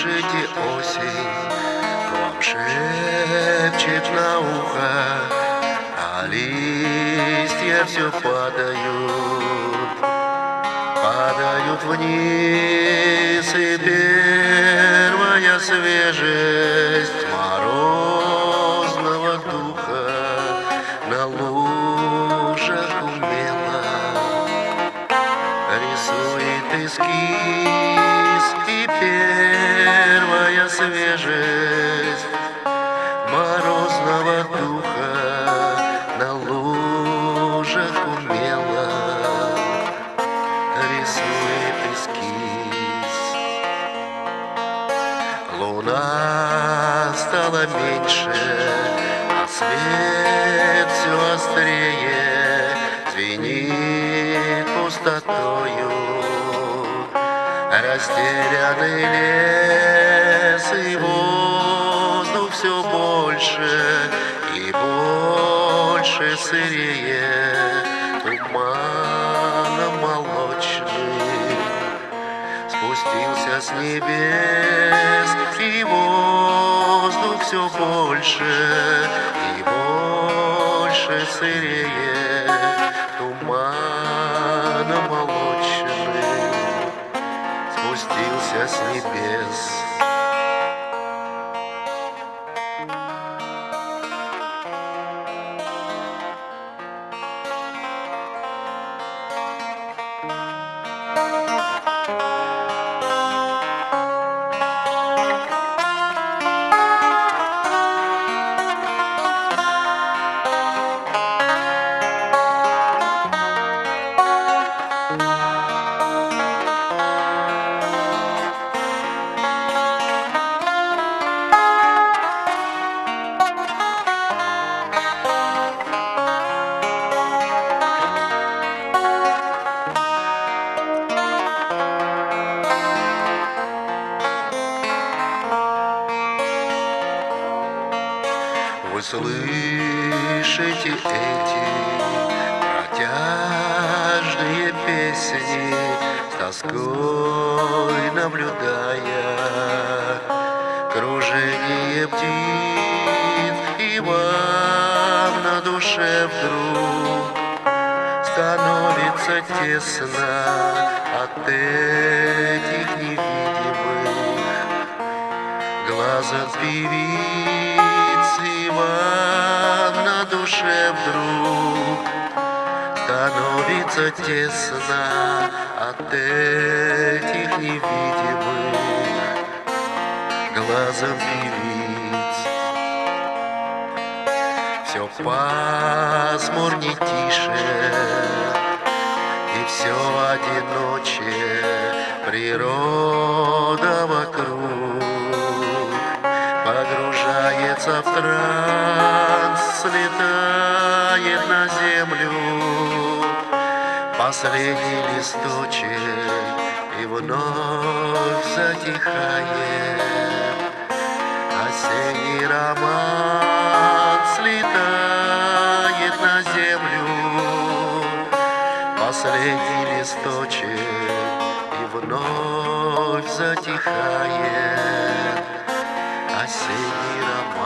Слышите, осень вам шепчет на ухо, А листья все падают, падают вниз, И первая свежесть морозного духа На лужах умело рисует эскиз И первая свежесть морозного духа На лужах умело рисует эскиз. Луна стала меньше, а свет все острее. Звенит пустотою Растерянный лес и воздух все больше И больше сырее Туманом молочным спустился с небес, и воздух все больше и больше сырее, туманом молочным спустился с небес. Вы слышите эти протяжные песни, С тоской наблюдая кружение птиц, И вам на душе вдруг становится тесно От этих невидимых глаза певицы вам на душе вдруг становится тесно от этих невидимых глазом певиц. Все пасмурней тише, и все одиноче, природа вокруг Погружается в транс, слетает на землю. Последний листочек и вновь затихает. Осенний роман слетает на землю. Последний листочек и вновь затихает. I see the